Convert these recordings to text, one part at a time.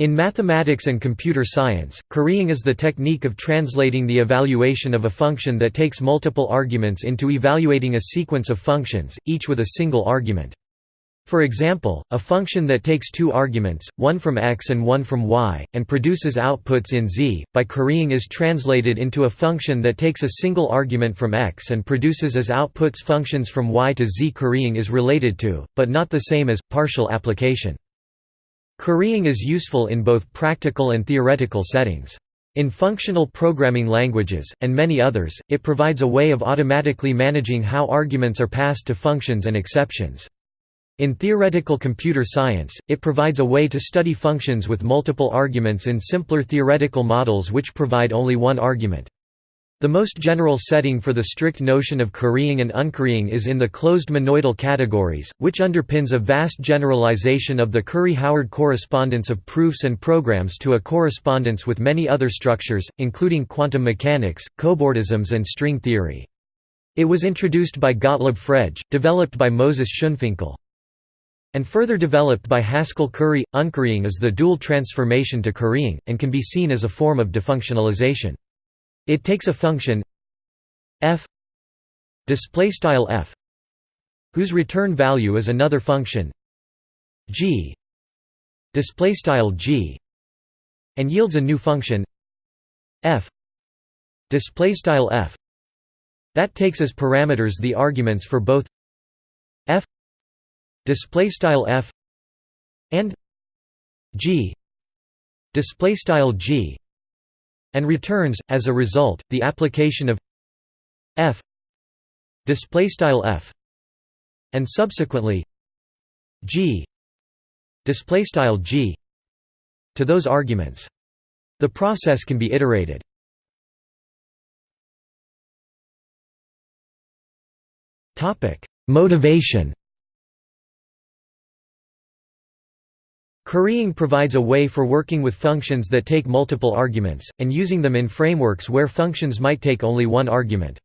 In mathematics and computer science, currying is the technique of translating the evaluation of a function that takes multiple arguments into evaluating a sequence of functions, each with a single argument. For example, a function that takes two arguments, one from x and one from y, and produces outputs in z, by currying is translated into a function that takes a single argument from x and produces as outputs functions from y to z. Currying is related to, but not the same as, partial application. Currying is useful in both practical and theoretical settings. In functional programming languages, and many others, it provides a way of automatically managing how arguments are passed to functions and exceptions. In theoretical computer science, it provides a way to study functions with multiple arguments in simpler theoretical models which provide only one argument. The most general setting for the strict notion of currying and uncurrying is in the closed monoidal categories, which underpins a vast generalization of the Curry-Howard correspondence of proofs and programs to a correspondence with many other structures, including quantum mechanics, cobordisms and string theory. It was introduced by Gottlob Frege, developed by Moses Schoenfinkel. And further developed by Haskell Curry, uncurrying is the dual transformation to currying, and can be seen as a form of defunctionalization. It takes a function f display style f whose return value is another function g display style g and yields a new function f display style f. That takes as parameters the arguments for both f display style f and g display style g and returns as a result the application of f displaystyle f and subsequently g displaystyle g to those arguments. The process can be iterated. Topic motivation Currying provides a way for working with functions that take multiple arguments, and using them in frameworks where functions might take only one argument.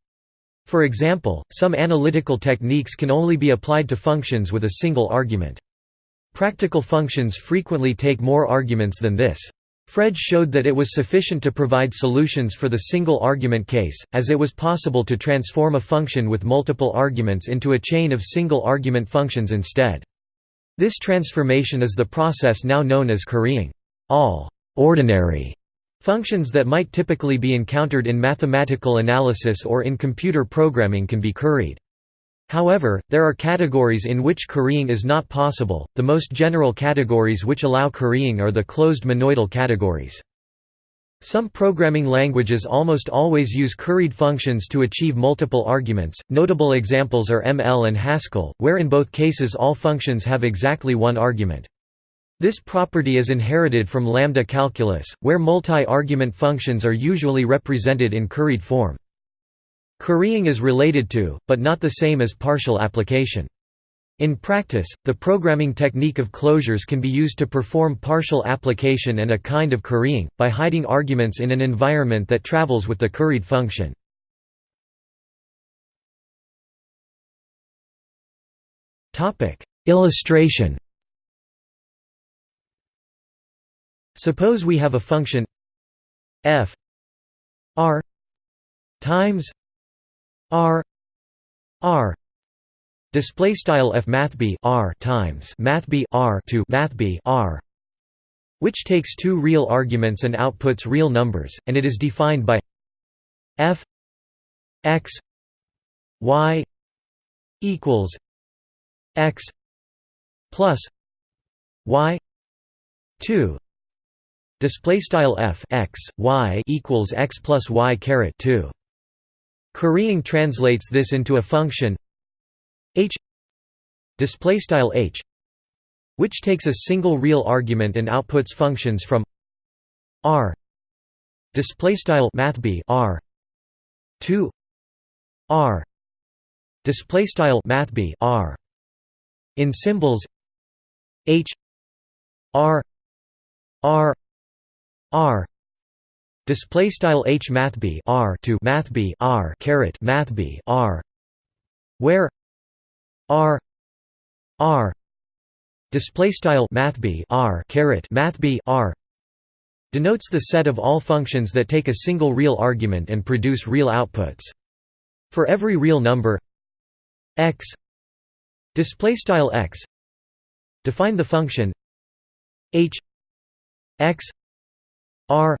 For example, some analytical techniques can only be applied to functions with a single argument. Practical functions frequently take more arguments than this. Frege showed that it was sufficient to provide solutions for the single argument case, as it was possible to transform a function with multiple arguments into a chain of single argument functions instead. This transformation is the process now known as currying. All ordinary functions that might typically be encountered in mathematical analysis or in computer programming can be curried. However, there are categories in which currying is not possible. The most general categories which allow currying are the closed monoidal categories. Some programming languages almost always use curried functions to achieve multiple arguments. Notable examples are ML and Haskell, where in both cases all functions have exactly one argument. This property is inherited from lambda calculus, where multi-argument functions are usually represented in curried form. Currying is related to, but not the same as partial application. In practice, the programming technique of closures can be used to perform partial application and a kind of currying, by hiding arguments in an environment that travels with the curried function. Illustration Suppose we have a function f r times r r Display style f math b r times math b r to math b r, which takes two real arguments and outputs real numbers, and it is defined by f x y equals x plus y two. Display style f x y equals x plus y caret two. Currying translates this into a function h display style h which takes a single real argument and outputs functions from r display style math b r to r display style math b r in symbols h r r r display style h math b r to math b r caret math b r where r r display style math b r caret math b r denotes the set of all functions that take a single real argument and produce real outputs. For every real number x display style x define the function h x r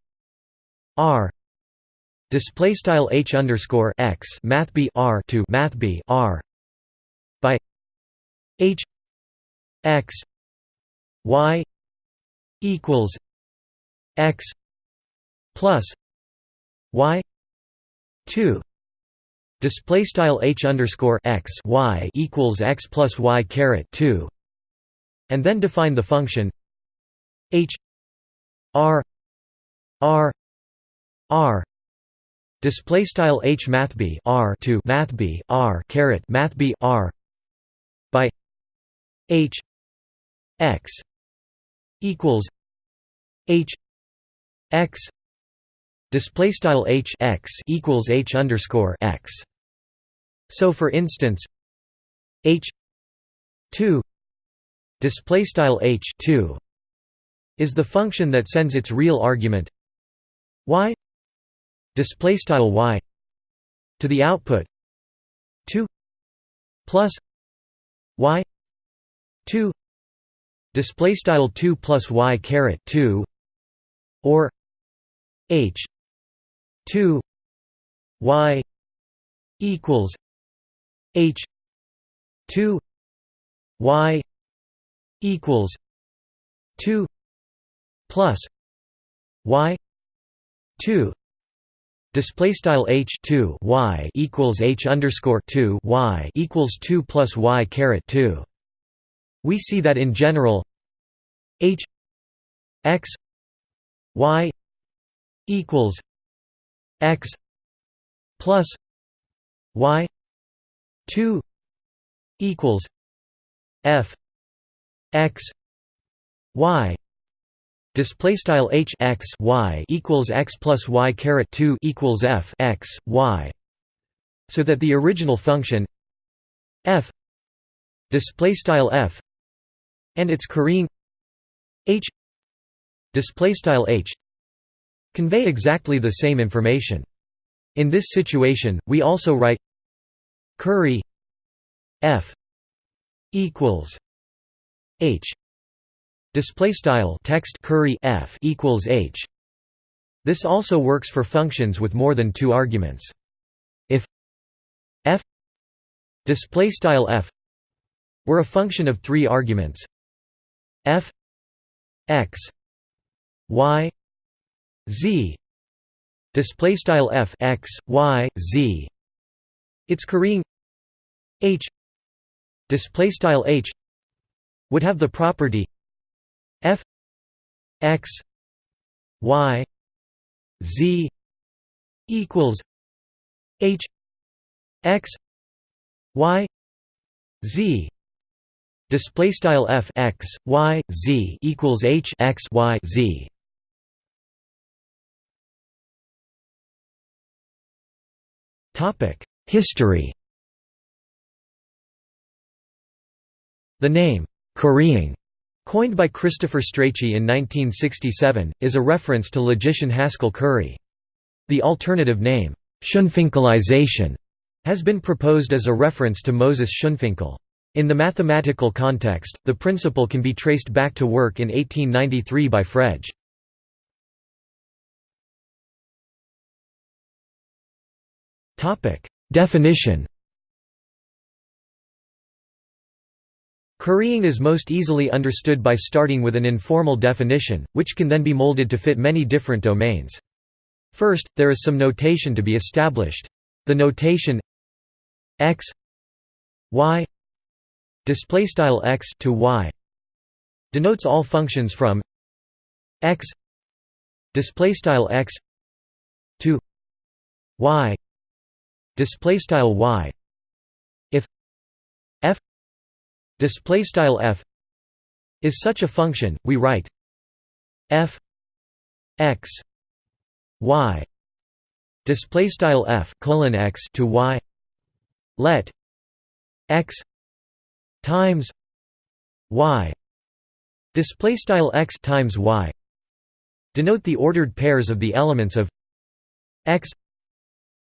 r display style h underscore x math b r to math b r h x y equals x plus y 2 display style h underscore x y equals x plus y caret 2 and then define the function h r r r. Display style h math b r to math b r caret math b r by h x equals h x display style h x equals h underscore x. So for instance h 2 display style h 2 is the function that sends its real argument y display style y to the output 2 plus y 2 display style 2 plus y caret 2 or h 2 y equals h 2 y equals 2 plus y 2 Display style h 2 y equals h underscore 2 y equals 2 plus y caret 2. We see that in general, h x y equals x plus y 2 equals f x y. Display style h x y equals x plus y caret two equals f x y, so that the original function f display style f and its currying h display style h convey exactly the same information. In this situation, we also write curry f equals h Display style text curry f equals h. This also works for functions with more than two arguments. If f display style f were a function of three arguments, f x y z. Display style f x y z. Its currying h. Display style h would have the property f x y z equals h x y z display style f x y z equals h x y z topic history the name currying Coined by Christopher Strachey in 1967, is a reference to logician Haskell Curry. The alternative name, Schonfinkelization, has been proposed as a reference to Moses Schonfinkel. In the mathematical context, the principle can be traced back to work in 1893 by Frege. Definition Currying is most easily understood by starting with an informal definition, which can then be molded to fit many different domains. First, there is some notation to be established. The notation x y display style x to y denotes all functions from x display style x to y display style y if f display style f is such a function we write f x y display style f colon x to y let x times y display style x times y denote the ordered pairs of the elements of x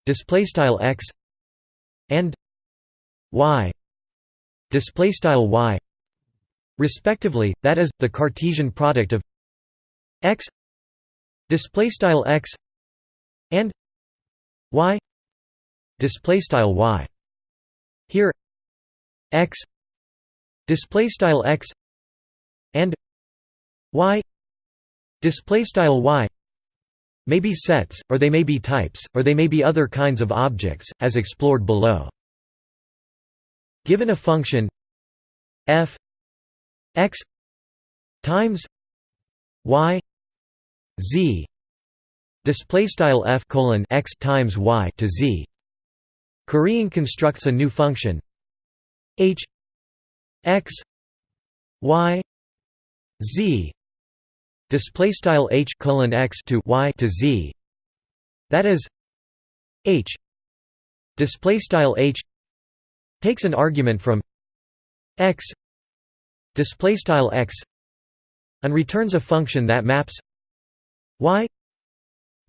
display style x and y display style y respectively that is the cartesian product of x display style x and y display style y. Here x display style x and y display style y may be sets or they may be types or they may be other kinds of objects as explored below. Given a function f x times y z display style f colon x times y to z Currying constructs a new function h x y z. Display style h colon x to y to z. That is h. Display style h takes an argument from x. Display style x and returns a function that maps y.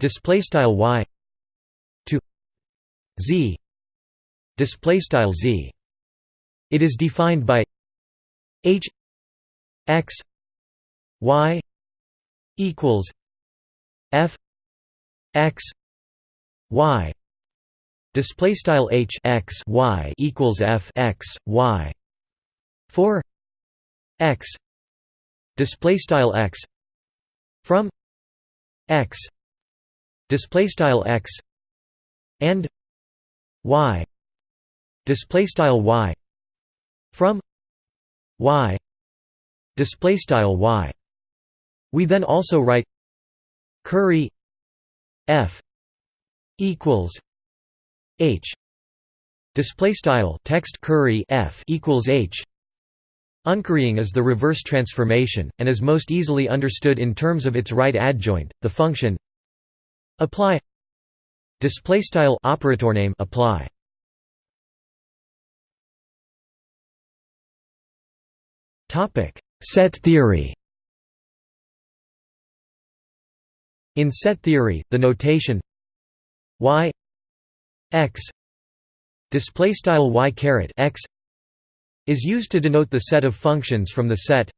Display style y to z. Display style z. It is defined by h x y equals f x y. Display style h x y equals f x y. For x. Display style x. From x. Display style x. And y. Display style y. From y display style y. We then also write curry f equals h display style text curry f equals h. Uncurrying is the reverse transformation, and is most easily understood in terms of its right adjoint, the function apply display style operator name apply Set theory. In set theory, the notation y x display style y caret x is used to denote the set of functions from the set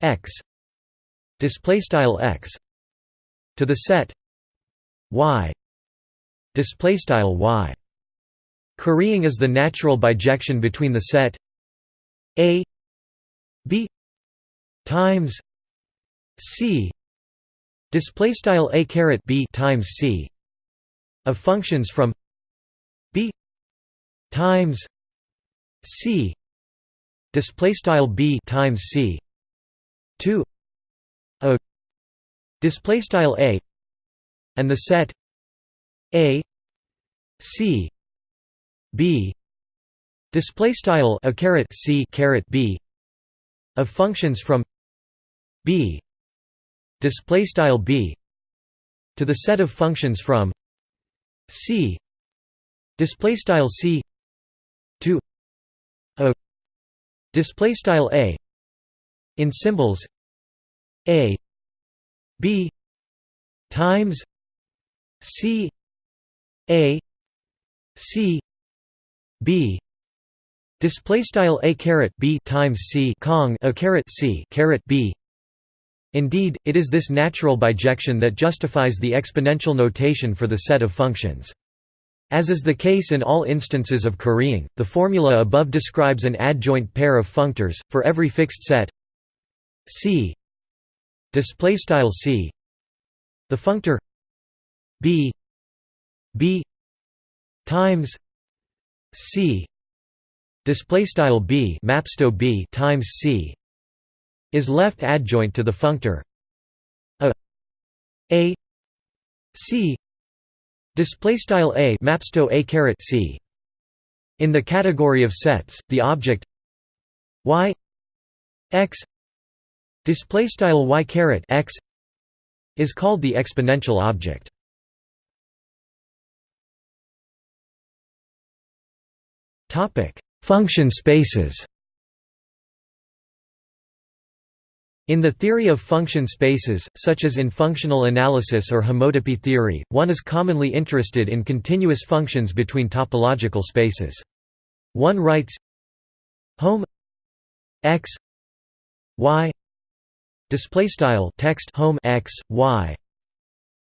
x display style x to the set y display style y currying is the natural bijection between the set a times c display style a caret b times c of functions from b times c display style b times c to a display style a and the set a c b display style a caret c caret b of functions from b. Display style b. To the set of functions from c. Display style c. To a. Display style a. In symbols a. B. Times c. A. C. B. Display style a caret b times c. Cong a caret c caret b. Indeed, it is this natural bijection that justifies the exponential notation for the set of functions. As is the case in all instances of currying, the formula above describes an adjoint pair of functors for every fixed set c display style c the functor b b times c display style b mapsto b times c is left adjoint to the functor. A a c. Display style a mapsto a caret c. In the category of sets the object y x display style y caret x is called the exponential object. Topic. Function spaces In the theory of function spaces, such as in functional analysis or homotopy theory, one is commonly interested in continuous functions between topological spaces. One writes home x y display style text home x y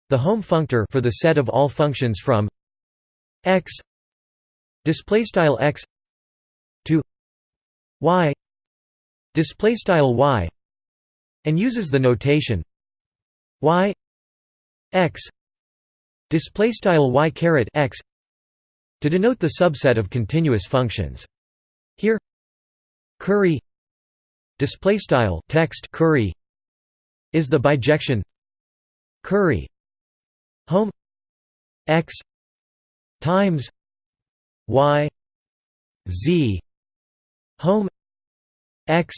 the home functor for the set of all functions from x display style x to y display style y and uses the notation y x display style y caret x to denote the subset of continuous functions. Here curry display style text curry is the bijection curry home x times y z home x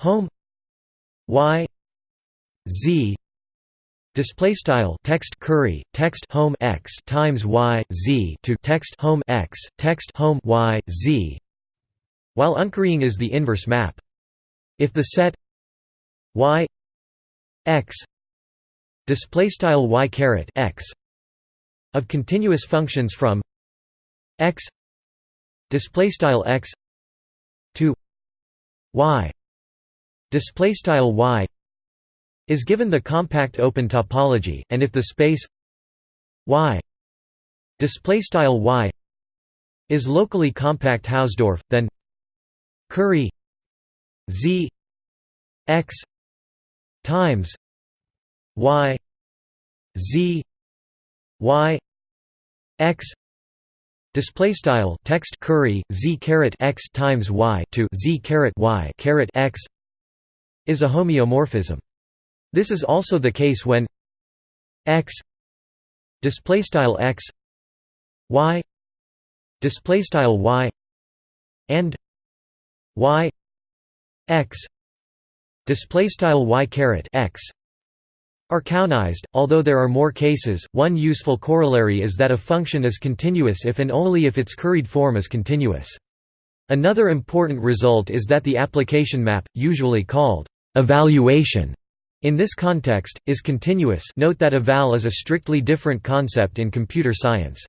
home y z display style text curry text home x times y z to text home x text home y z while uncurrying is the inverse map. If the set y x display style y caret x of continuous functions from x display style x to y display style y is given the compact open topology and if the space y display style y is locally compact Hausdorff then curry z x times y z y x display style text curry z caret x times y to z caret y caret x is a homeomorphism. This is also the case when x display style x y display style y and y x display style y caret x are counized, although there are more cases. One useful corollary is that a function is continuous if and only if its curried form is continuous. Another important result is that the application map, usually called Evaluation in this context, is continuous note that eval is a strictly different concept in computer science.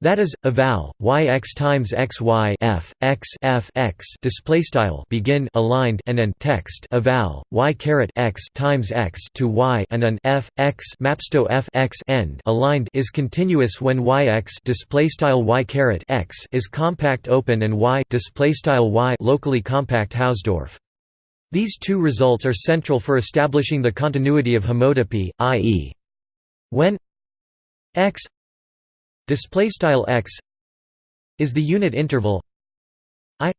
That is, eval y x times x y f x f x display style begin aligned and an text eval y caret x times x to y and an f x mapsto f x end aligned is continuous when y x display style y caret x is compact open and y display style y locally compact Hausdorff. These two results are central for establishing the continuity of homotopy, i.e. when x display style x is the unit interval i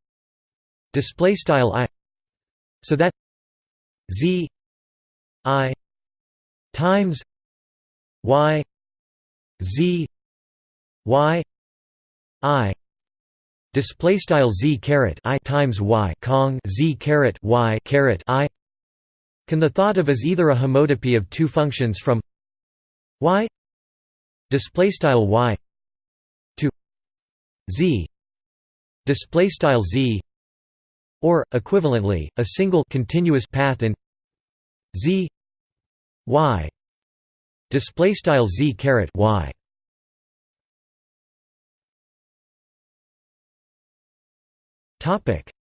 display style i so that z i times y z y i display style z caret i times y kong z caret y caret i. Can the thought of as either a homotopy of two functions from y display style y to z display style z or equivalently a single continuous path in z y display style z caret y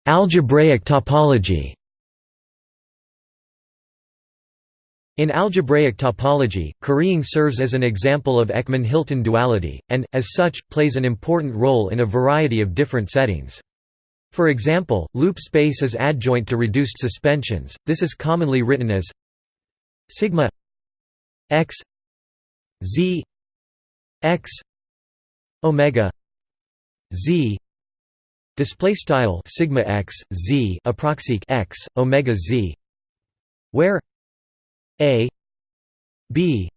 Algebraic topology. In algebraic topology, currying serves as an example of Eckmann-Hilton duality, and, as such, plays an important role in a variety of different settings. For example, loop space is adjoint to reduced suspensions, this is commonly written as sigma x z x omega z display style sigma x z approxic x omega z where a b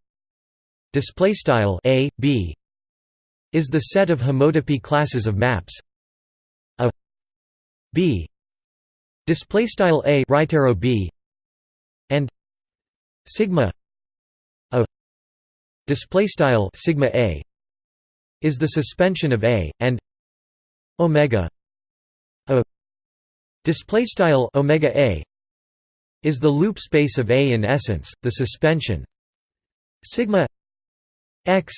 display style a b is the set of homotopy classes of maps. A b display style a right arrow b and sigma a display style sigma a is the suspension of a and omega display style omega a is the loop space of A in essence the suspension. Sigma x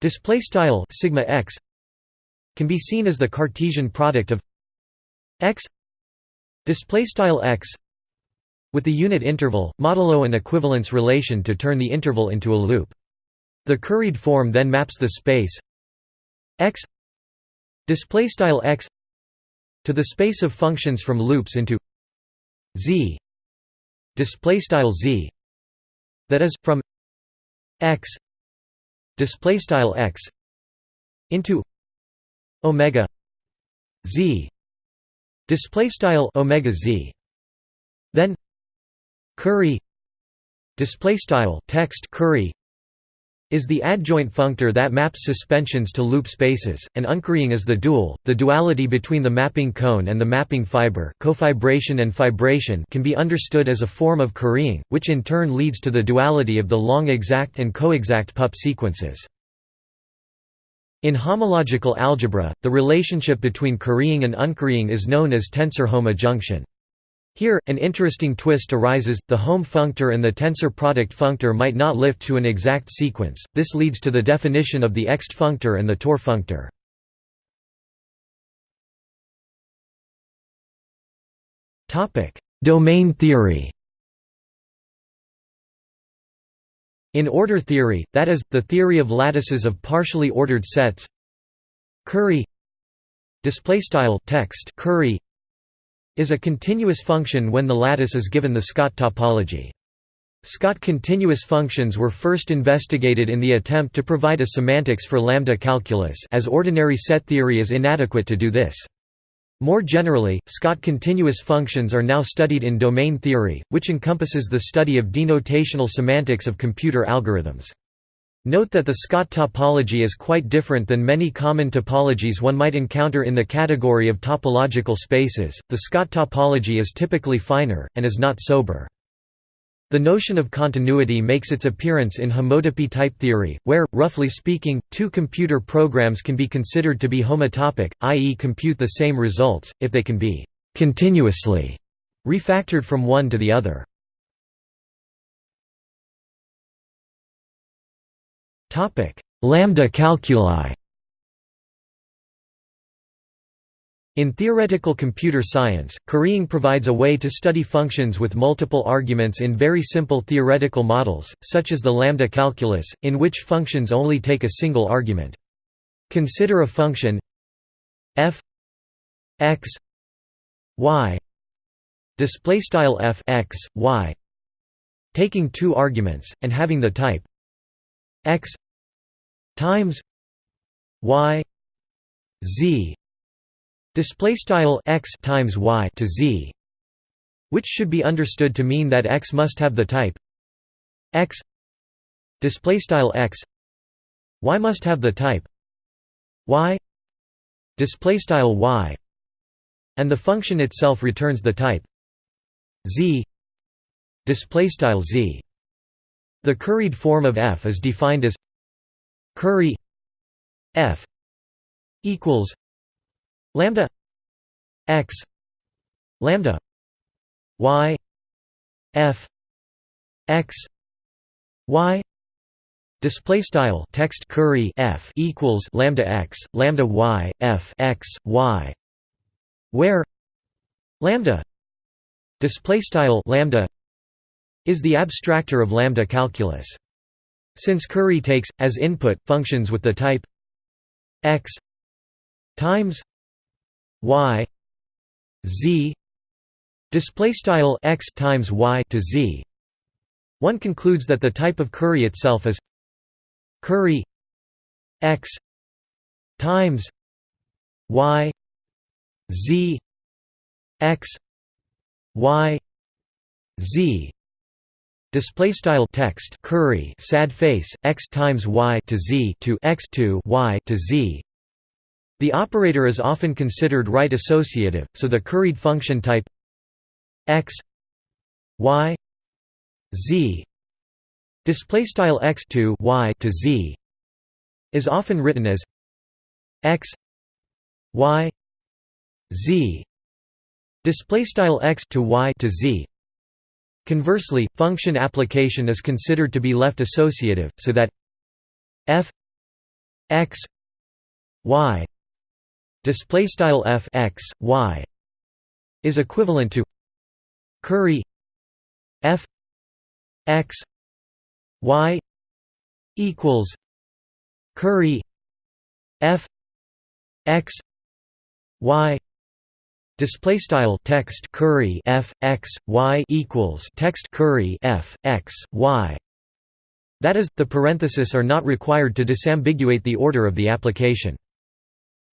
display style sigma x can be seen as the Cartesian product of x. Display style x with the unit interval modulo an equivalence relation to turn the interval into a loop. The curried form then maps the space x. Display style x to the space of functions from loops into z display style z that is from x display style x into omega z display style omega z. Then curry display style text curry is the adjoint functor that maps suspensions to loop spaces, and uncurrying is the dual. The duality between the mapping cone and the mapping fiber cofibration and fibration can be understood as a form of currying, which in turn leads to the duality of the long exact and coexact Puppe sequences. In homological algebra, the relationship between currying and uncurrying is known as tensor-hom adjunction. Here, an interesting twist arises, the home functor and the tensor product functor might not lift to an exact sequence, this leads to the definition of the ext functor and the tor functor. Domain theory. In order theory, that is, the theory of lattices of partially ordered sets. Curry. Text. Curry is a continuous function when the lattice is given the Scott topology. Scott continuous functions were first investigated in the attempt to provide a semantics for lambda calculus as ordinary set theory is inadequate to do this. More generally, Scott continuous functions are now studied in domain theory, which encompasses the study of denotational semantics of computer algorithms. Note that the Scott topology is quite different than many common topologies one might encounter in the category of topological spaces. The Scott topology is typically finer, and is not sober. The notion of continuity makes its appearance in homotopy type theory, where, roughly speaking, two computer programs can be considered to be homotopic, i.e. compute the same results, if they can be «continuously» refactored from one to the other. Lambda calculi In theoretical computer science, currying provides a way to study functions with multiple arguments in very simple theoretical models, such as the lambda calculus, in which functions only take a single argument. Consider a function f x y display style f x y taking two arguments and having the type x times y z. Display style x times y to z which should be understood to mean that x must have the type x. Display style x y must have the type y. Display style y and the function itself returns the type z. Display style z the curried form of f is defined as curry f equals lambda x lambda y f x y display style text curry f equals lambda x lambda y f x y where lambda display style lambda is the abstractor of lambda calculus. Since Curry takes, as input, functions with the type x times y z display style x times y to z one concludes that the type of curry itself is curry x times y z x y z display style text curry sad face x times y to z to x to y to z. The operator is often considered right associative so the curried function type x y z display style x to y to z is often written as x y z display style x to y to z Conversely, function application is considered to be left associative, so that f x y display style f x y is equivalent to curry f x y equals curry f x y display style text curry f x y equals text curry f x y. That is the parentheses are not required to disambiguate the order of the application.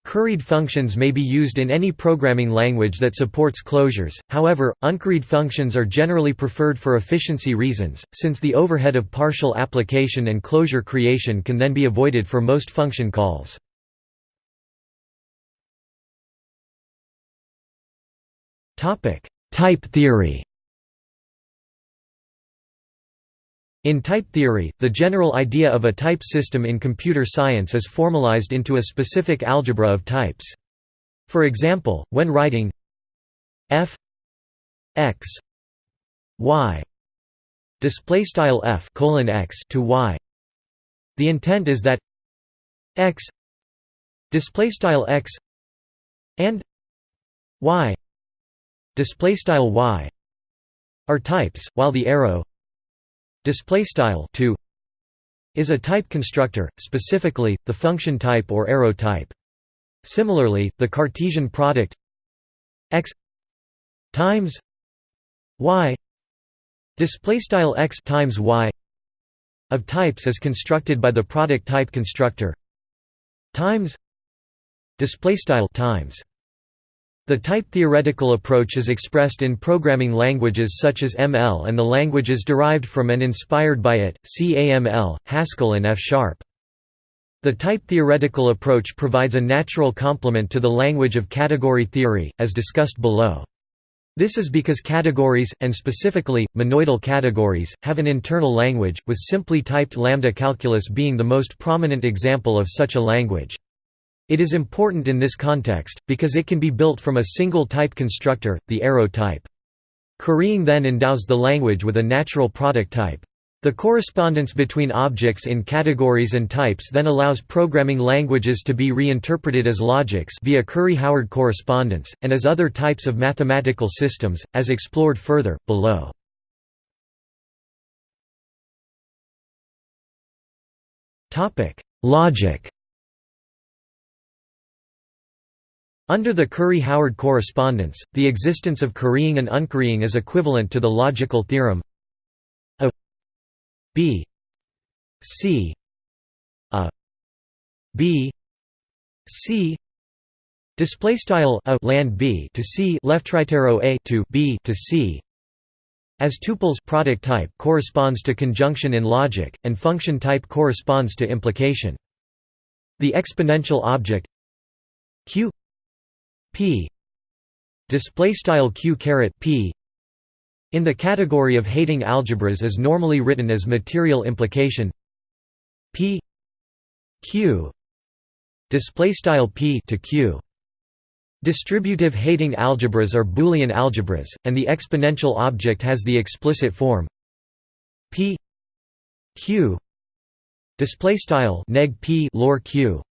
Curried functions may be used in any programming language that supports closures, however, uncurried functions are generally preferred for efficiency reasons, since the overhead of partial application and closure creation can then be avoided for most function calls. Type theory In type theory, the general idea of a type system in computer science is formalized into a specific algebra of types. For example, when writing f x y display style f colon x to y, the intent is that x display style x and y display style y are types, while the arrow display style 2 is a type constructor specifically the function type or arrow type. Similarly the cartesian product x times y display style x times y of types is constructed by the product type constructor times display style times the type-theoretical approach is expressed in programming languages such as ML and the languages derived from and inspired by it, CAML, Haskell and F-sharp. The type-theoretical approach provides a natural complement to the language of category theory, as discussed below. This is because categories, and specifically, monoidal categories, have an internal language, with simply typed lambda calculus being the most prominent example of such a language. It is important in this context, because it can be built from a single type constructor, the arrow type. Currying then endows the language with a natural product type. The correspondence between objects in categories and types then allows programming languages to be reinterpreted as logics via Curry-Howard correspondence, and as other types of mathematical systems, as explored further, below. Logic Under the Curry–Howard correspondence, the existence of currying and uncurrying is equivalent to the logical theorem a b c a b c display style a land b to c left arrow a to b to c. As tuples product type corresponds to conjunction in logic and function type corresponds to implication. The exponential object q p. Display style q caret p. In the category of Heyting algebras is normally written as material implication. P. Q. Display style p to q. Distributive Heyting algebras are Boolean algebras, and the exponential object has the explicit form. P. Q. Display style neg p lor q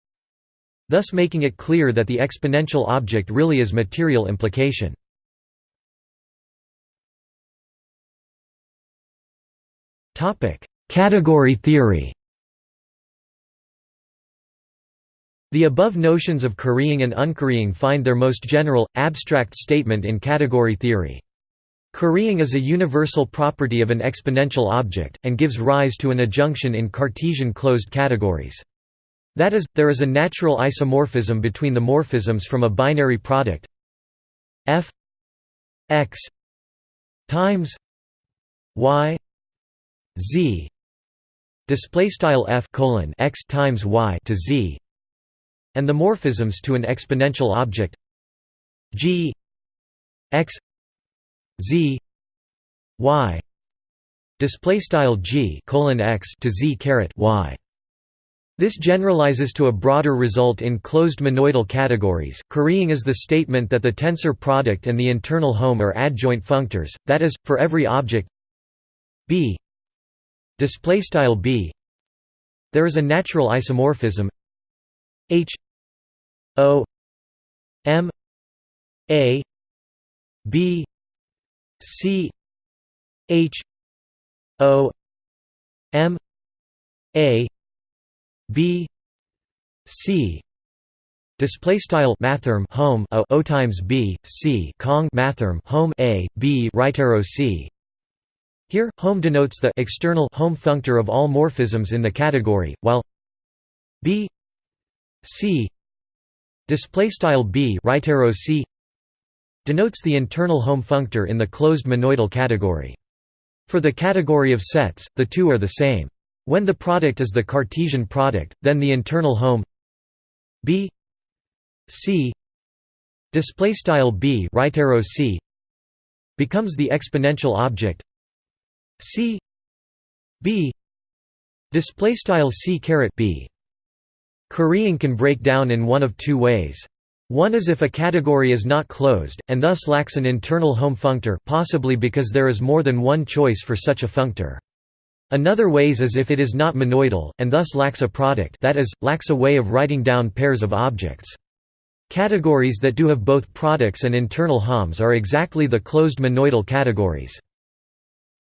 thus making it clear that the exponential object really is material implication. Category theory The above notions of currying and uncurrying find their most general, abstract statement in category theory. Currying is a universal property of an exponential object, and gives rise to an adjunction in Cartesian closed categories. That is, there is a natural isomorphism between the morphisms from a binary product f x times y z display style f colon x times y to z and the morphisms to an exponential object g x z y display style g colon x to z caret y this generalizes to a broader result in closed monoidal categories. Currying is the statement that the tensor product and the internal home are adjoint functors, that is, for every object b b there is a natural isomorphism h o m a b c h o m a b c Display style mathrm hom o, o times b c cong mathrm hom a b right arrow c. Here, hom denotes the external hom functor of all morphisms in the category, while b c display style b right arrow c denotes the internal hom functor in the closed monoidal category. For the category of sets, the two are the same. When the product is the Cartesian product, then the internal hom b c display style b right arrow c becomes the exponential object c b display style c caret b currying can break down in one of two ways one is if a category is not closed, and thus lacks an internal hom functor possibly because there is more than one choice for such a functor. Another ways is if it is not monoidal, and thus lacks a product that is, lacks a way of writing down pairs of objects. Categories that do have both products and internal HOMs are exactly the closed monoidal categories.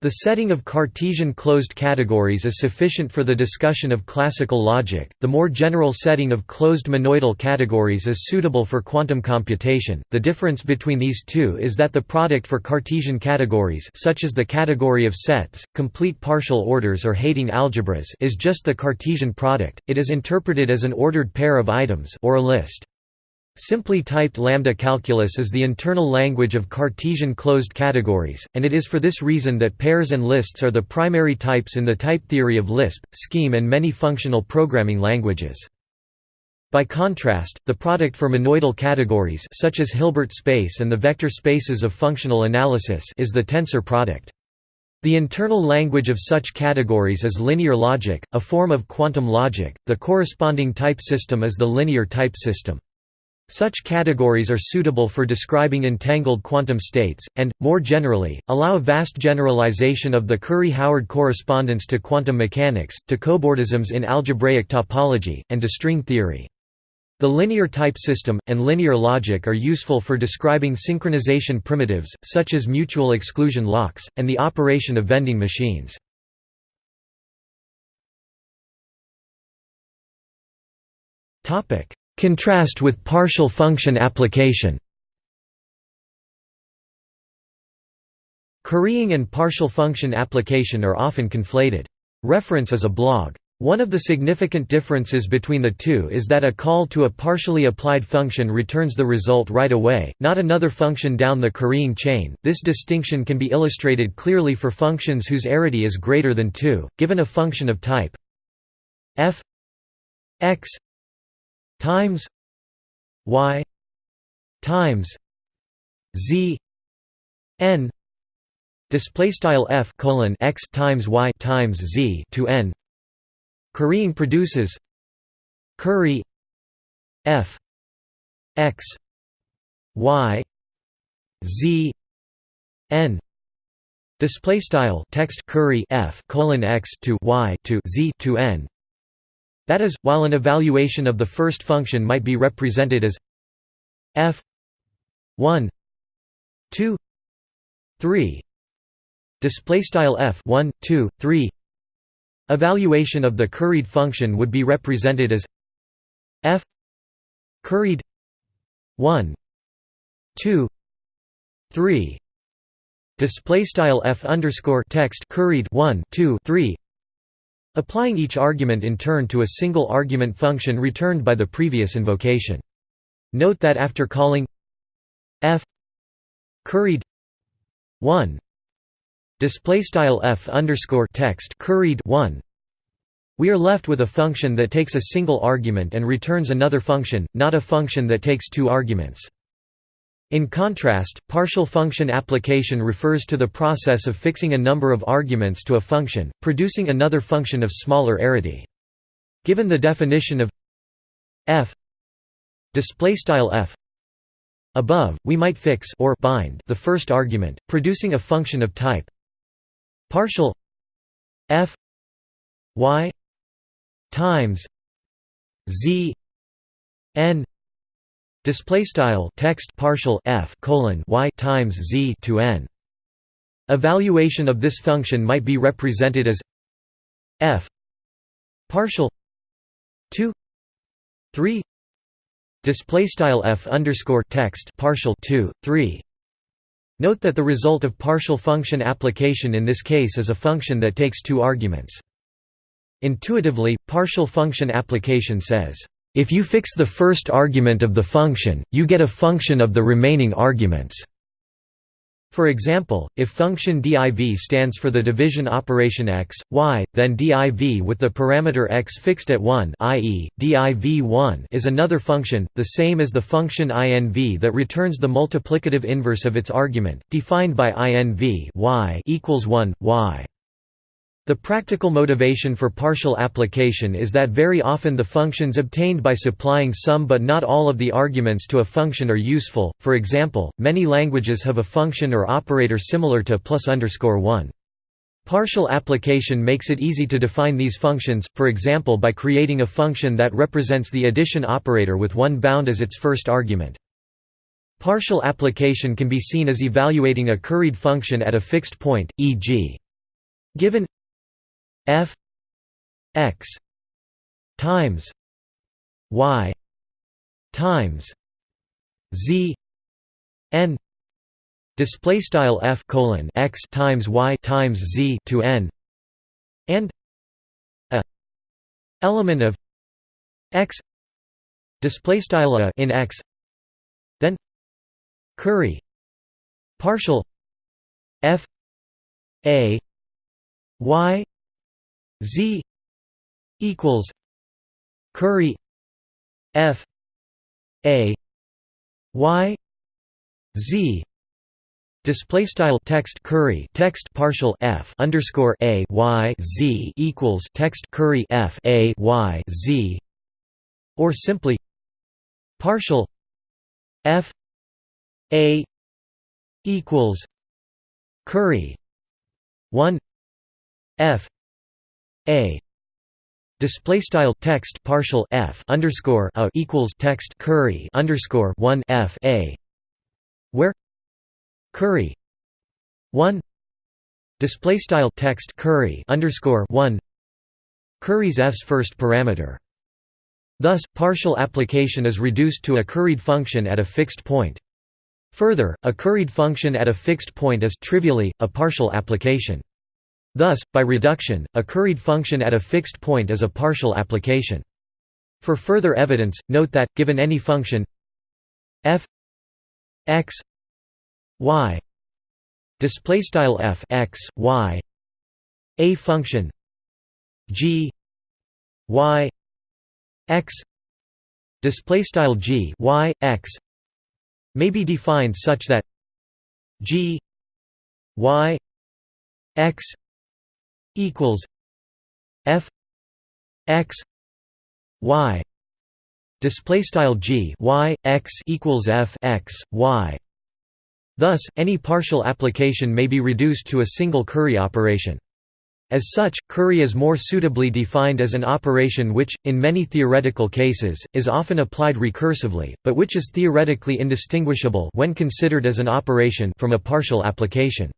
The setting of Cartesian closed categories is sufficient for the discussion of classical logic. The more general setting of closed monoidal categories is suitable for quantum computation. The difference between these two is that the product for Cartesian categories, such as the category of sets, complete partial orders or Heyting algebras, is just the Cartesian product. It is interpreted as an ordered pair of items or a list. Simply typed lambda calculus is the internal language of Cartesian closed categories, and it is for this reason that pairs and lists are the primary types in the type theory of Lisp, Scheme and many functional programming languages. By contrast, the product for monoidal categories such as Hilbert space and the vector spaces of functional analysis is the tensor product. The internal language of such categories is linear logic, a form of quantum logic. The corresponding type system is the linear type system. Such categories are suitable for describing entangled quantum states, and, more generally, allow vast generalization of the Curry-Howard correspondence to quantum mechanics, to cobordisms in algebraic topology, and to string theory. The linear type system, and linear logic are useful for describing synchronization primitives, such as mutual exclusion locks, and the operation of vending machines. Contrast with partial function application Currying and partial function application are often conflated. Reference is a blog. One of the significant differences between the two is that a call to a partially applied function returns the result right away, not another function down the currying chain. This distinction can be illustrated clearly for functions whose arity is greater than 2, given a function of type f x times y times z n display style f colon x times y times z to n. Currying produces curry f x y z n. Display style text curry f colon x to y to z to n that is, while an evaluation of the first function might be represented as f 1 2 3 display style f 1 2 3 evaluation of the curried function would be represented as f curried 1 2 3 display style f underscore text curried 1 2 3 applying each argument in turn to a single argument function returned by the previous invocation. Note that after calling f curried 1 display style f underscore text curried 1 we are left with a function that takes a single argument and returns another function, not a function that takes two arguments. In contrast, partial function application refers to the process of fixing a number of arguments to a function, producing another function of smaller arity. Given the definition of f f above, we might fix or bind the first argument, producing a function of type partial f y times z n display style text partial f colon y times z to n. Evaluation of this function might be represented as f partial 2 3 display style f underscore text partial 2 3 note that the result of partial function application in this case is a function that takes two arguments. Intuitively partial function application says if you fix the first argument of the function you get a function of the remaining arguments for example, if function div stands for the division operation x, y, then div with the parameter x fixed at 1 i.e., div1 is another function, the same as the function inv that returns the multiplicative inverse of its argument, defined by inv y equals 1, y. The practical motivation for partial application is that very often the functions obtained by supplying some but not all of the arguments to a function are useful, for example, many languages have a function or operator similar to plus underscore 1. Partial application makes it easy to define these functions, for example by creating a function that represents the addition operator with one bound as its first argument. Partial application can be seen as evaluating a curried function at a fixed point, e.g. given f x times y times z n display style f colon x times y times z to n and a element of x display style a in x then curry partial f a y Z equals Curry F A Y Z Display style text curry text partial f underscore a y z equals text curry f a y z, or simply partial f a equals curry one f a display style text partial f underscore a equals text curry underscore one f a where curry one display style text curry underscore one curry's f's first parameter. Thus, partial application is reduced to a curried function at a fixed point. Further, a curried function at a fixed point is trivially a partial application. Thus, by reduction, a curried function at a fixed point is a partial application. For further evidence, note that, given any function f x y display style f x y a function g y x display style g y x may be defined such that g y x equals f x y display style g y x equals f x y thus any partial application may be reduced to a single curry operation as such, curry is more suitably defined as an operation which, in many theoretical cases, is often applied recursively, but which is theoretically indistinguishable when considered as an operation from a partial application.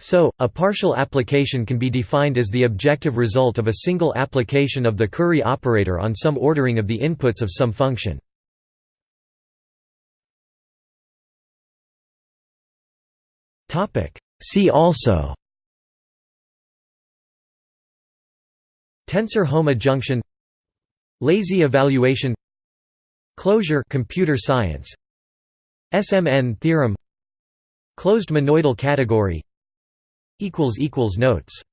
So, a partial application can be defined as the objective result of a single application of the curry operator on some ordering of the inputs of some function. See also Tensor-hom adjunction Lazy evaluation Closure computer science SMN theorem Closed monoidal category Notes